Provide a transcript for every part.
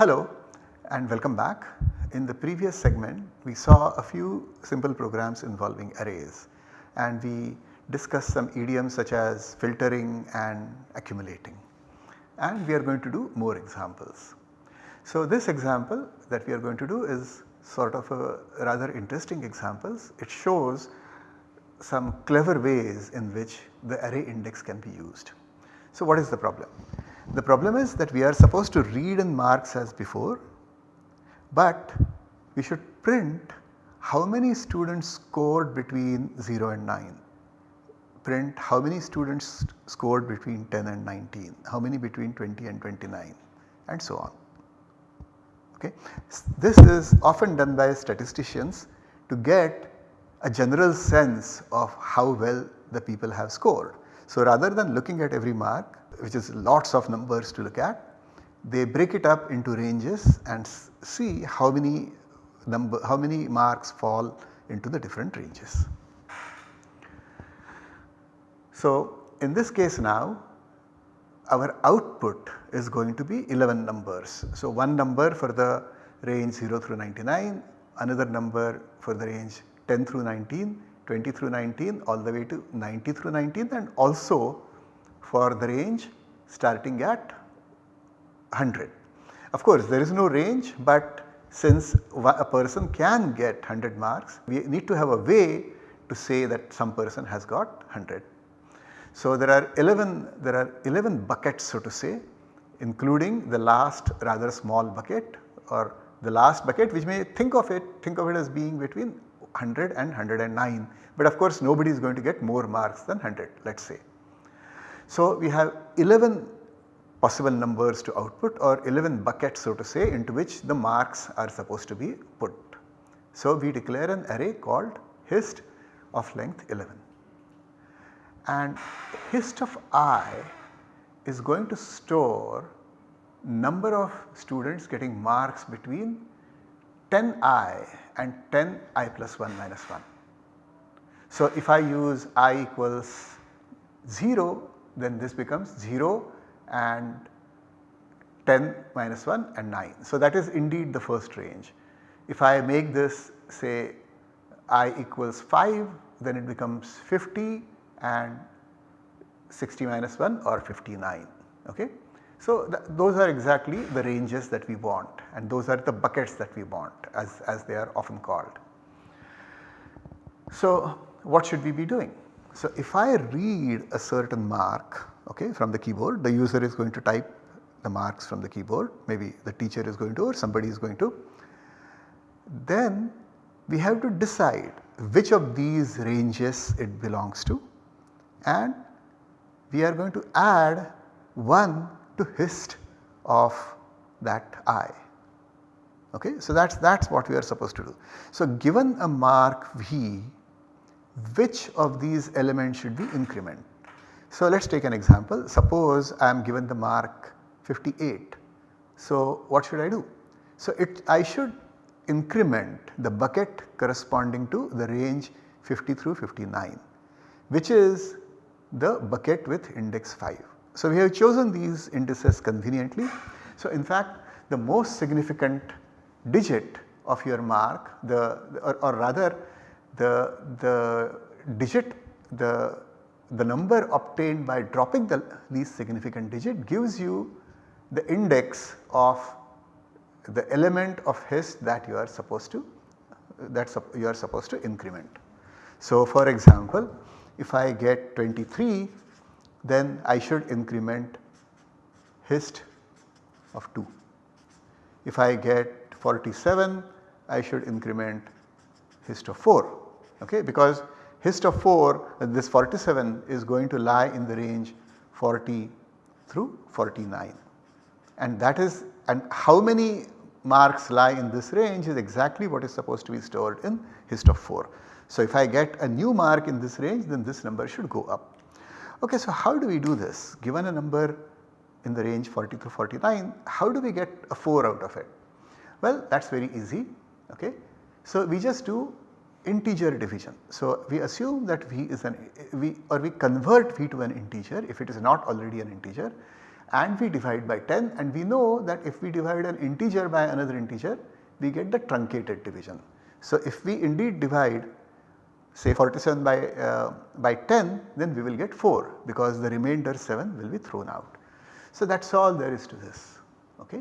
Hello and welcome back. In the previous segment we saw a few simple programs involving arrays and we discussed some idioms such as filtering and accumulating and we are going to do more examples. So this example that we are going to do is sort of a rather interesting examples. It shows some clever ways in which the array index can be used. So what is the problem? The problem is that we are supposed to read in marks as before, but we should print how many students scored between 0 and 9, print how many students scored between 10 and 19, how many between 20 and 29 and so on. Okay. This is often done by statisticians to get a general sense of how well the people have scored. So rather than looking at every mark which is lots of numbers to look at, they break it up into ranges and see how many number how many marks fall into the different ranges. So in this case now our output is going to be 11 numbers. So one number for the range 0 through 99, another number for the range 10 through 19, 20 through 19 all the way to 90 through 19 and also for the range starting at 100. Of course there is no range but since a person can get 100 marks we need to have a way to say that some person has got 100. So there are 11 there are 11 buckets so to say including the last rather small bucket or the last bucket which may think of it think of it as being between 100 and 109 but of course nobody is going to get more marks than 100 let us say. So we have 11 possible numbers to output or 11 buckets so to say into which the marks are supposed to be put. So we declare an array called hist of length 11 and hist of i is going to store number of students getting marks between 10i and 10i plus 1 minus 1. So if I use i equals 0 then this becomes 0 and 10 minus 1 and 9. So that is indeed the first range. If I make this say i equals 5 then it becomes 50 and 60 minus 1 or 59 okay. So th those are exactly the ranges that we want and those are the buckets that we want as, as they are often called. So what should we be doing? So if I read a certain mark okay, from the keyboard the user is going to type the marks from the keyboard maybe the teacher is going to or somebody is going to. Then we have to decide which of these ranges it belongs to and we are going to add 1 to hist of that i. Okay? So that is what we are supposed to do. So given a mark v which of these elements should we increment? So let us take an example suppose I am given the mark 58. So what should I do? So it I should increment the bucket corresponding to the range 50 through 59 which is the bucket with index 5. So we have chosen these indices conveniently. So in fact the most significant digit of your mark the or, or rather the, the digit the, the number obtained by dropping the least significant digit gives you the index of the element of hist that you are supposed to that you are supposed to increment. So for example if I get 23 then I should increment hist of 2. If I get 47 I should increment hist of 4 okay because hist of 4 uh, this 47 is going to lie in the range 40 through 49 and that is and how many marks lie in this range is exactly what is supposed to be stored in hist of 4. So if I get a new mark in this range then this number should go up. Okay, so how do we do this given a number in the range 40 to 49 how do we get a 4 out of it? Well that is very easy okay. So we just do integer division. So we assume that v is an we or we convert v to an integer if it is not already an integer and we divide by 10 and we know that if we divide an integer by another integer we get the truncated division. So, if we indeed divide say 47 by, uh, by 10 then we will get 4 because the remainder 7 will be thrown out. So, that is all there is to this. Okay.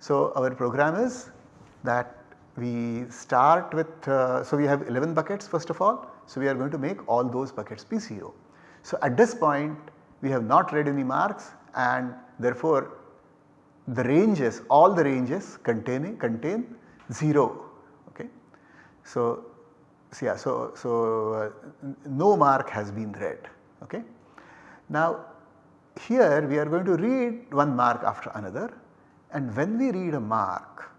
So, our program is that we start with, uh, so we have 11 buckets first of all. So, we are going to make all those buckets 0. So, at this point we have not read any marks and therefore the ranges all the ranges containing contain 0 okay. So, so yeah so, so uh, no mark has been read okay. Now here we are going to read one mark after another and when we read a mark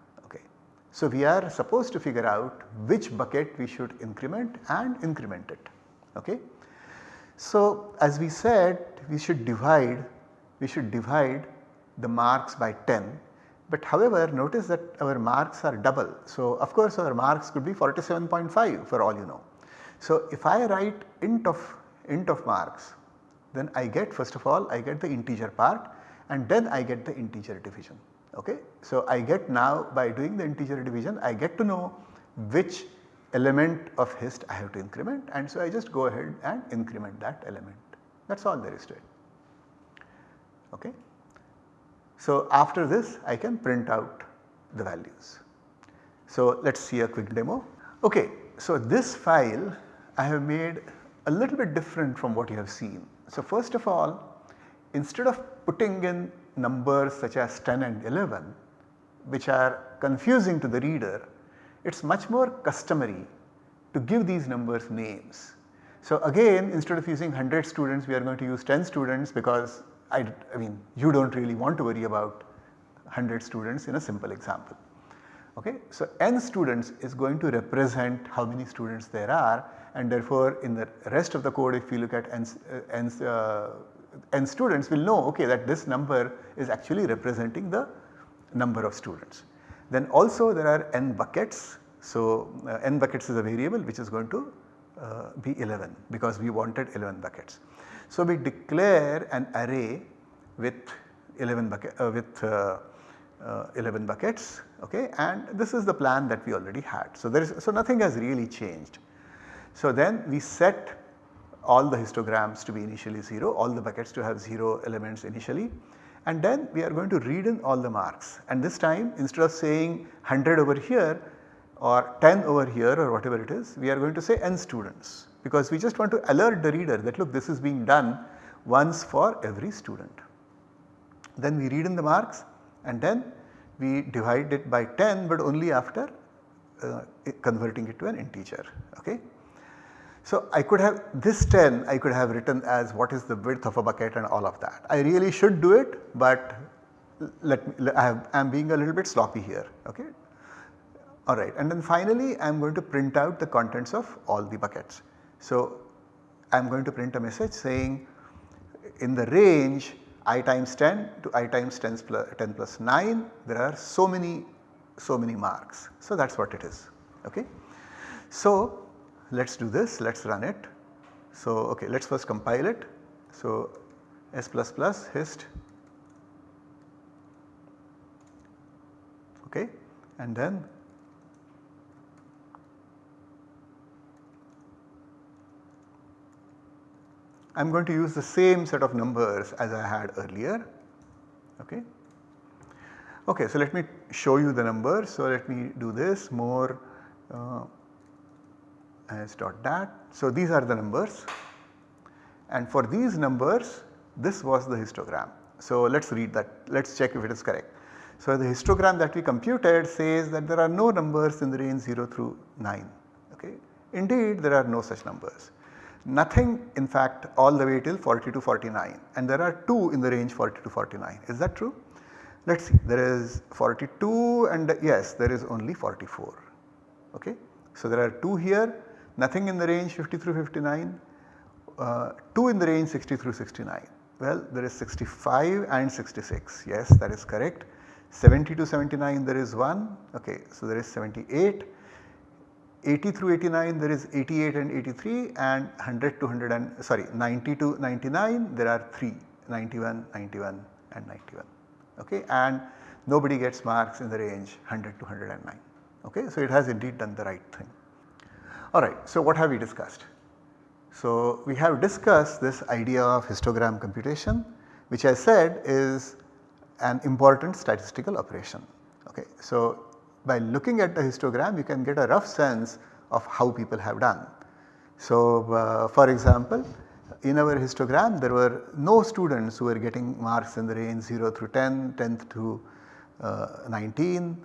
so we are supposed to figure out which bucket we should increment and increment it okay. So as we said we should divide we should divide the marks by 10 but however notice that our marks are double. So of course our marks could be 47.5 for all you know. So if I write int of int of marks then I get first of all I get the integer part and then I get the integer division okay. So I get now by doing the integer division I get to know which element of hist I have to increment and so I just go ahead and increment that element that is all there is to it okay. So after this I can print out the values. So let us see a quick demo. Okay, so this file I have made a little bit different from what you have seen. So first of all instead of putting in numbers such as 10 and 11 which are confusing to the reader, it is much more customary to give these numbers names. So again instead of using 100 students we are going to use 10 students because I, I mean you do not really want to worry about 100 students in a simple example. Okay. So n students is going to represent how many students there are and therefore in the rest of the code if you look at n, uh, uh, n students will know okay that this number is actually representing the number of students. Then also there are n buckets. So uh, n buckets is a variable which is going to uh, be 11 because we wanted 11 buckets. So we declare an array with 11 bucket uh, with uh, uh, 11 buckets okay and this is the plan that we already had. So there is so nothing has really changed. So then we set all the histograms to be initially 0, all the buckets to have 0 elements initially and then we are going to read in all the marks and this time instead of saying 100 over here or 10 over here or whatever it is we are going to say n students because we just want to alert the reader that look this is being done once for every student. Then we read in the marks and then we divide it by 10 but only after uh, converting it to an integer okay. So I could have this 10 I could have written as what is the width of a bucket and all of that. I really should do it but let me I am being a little bit sloppy here okay. Alright and then finally I am going to print out the contents of all the buckets. So I am going to print a message saying in the range i times 10 to i times 10 plus, 10 plus 9 there are so many so many marks. So that is what it is okay. So let us do this, let us run it. So okay, let us first compile it. So S hist okay and then I am going to use the same set of numbers as I had earlier okay. Okay, so let me show you the numbers. So let me do this more uh, as dot dat. So these are the numbers and for these numbers this was the histogram. So let us read that, let us check if it is correct. So the histogram that we computed says that there are no numbers in the range 0 through 9 okay. Indeed there are no such numbers. Nothing in fact all the way till 40 to 49 and there are 2 in the range 40 to 49 is that true? Let us see there is 42 and yes there is only 44 okay. So there are 2 here nothing in the range 50 through 59, uh, 2 in the range 60 through 69. Well there is 65 and 66 yes that is correct 70 to 79 there is 1 okay so there is 78 80 through 89 there is 88 and 83 and 100 to 100 and sorry 90 to 99 there are 3 91 91 and 91 okay and nobody gets marks in the range 100 to 109 okay. So it has indeed done the right thing. Alright, so what have we discussed? So we have discussed this idea of histogram computation which I said is an important statistical operation. Okay. So by looking at the histogram you can get a rough sense of how people have done. So uh, for example in our histogram there were no students who were getting marks in the range 0 through 10, 10 through uh, 19,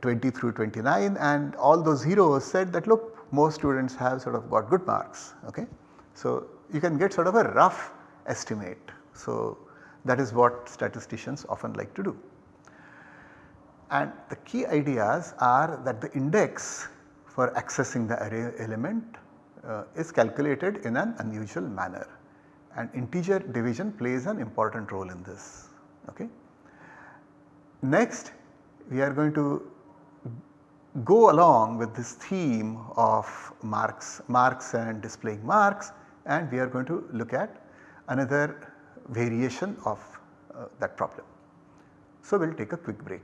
20 through 29 and all those zeros said that look most students have sort of got good marks. Okay. So you can get sort of a rough estimate. So that is what statisticians often like to do. And the key ideas are that the index for accessing the array element uh, is calculated in an unusual manner and integer division plays an important role in this. Okay. Next we are going to go along with this theme of marks, marks and displaying marks and we are going to look at another variation of uh, that problem. So we will take a quick break.